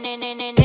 ne ne ne ne